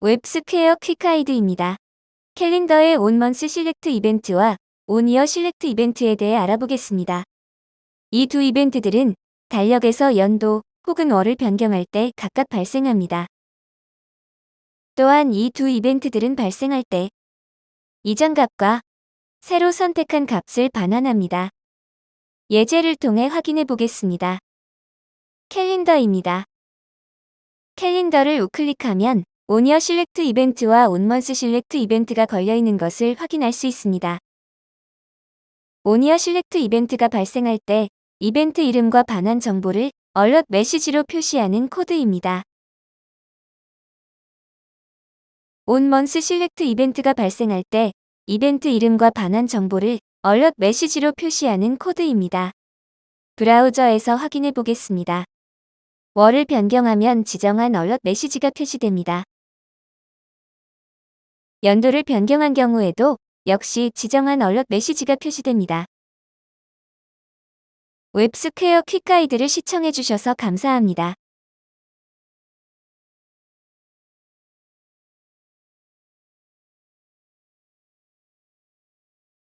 웹스퀘어 quick guide입니다. 캘린더의 on month select 이벤트와 on year select 이벤트에 대해 알아보겠습니다. 이 두 이벤트들은 달력에서 연도 혹은 월을 변경할 때 각각 발생합니다. 또한 이 두 이벤트들은 발생할 때 이전 값과 새로 선택한 값을 반환합니다. 예제를 통해 확인해 보겠습니다. 캘린더입니다. 캘린더를 우클릭하면 on year select 이벤트와 on month select 이벤트가 걸려있는 것을 확인할 수 있습니다. on year select 이벤트가 발생할 때 이벤트 이름과 반환 정보를 alert 메시지로 표시하는 코드입니다. on month select 이벤트가 발생할 때 이벤트 이름과 반환 정보를 alert 메시지로 표시하는 코드입니다. 브라우저에서 확인해 보겠습니다. 월을 변경하면 지정한 alert 메시지가 표시됩니다. 연도를 변경한 경우에도 역시 지정한 alert 메시지가 표시됩니다. 웹스퀘어 quick guide를 시청해주셔서 감사합니다.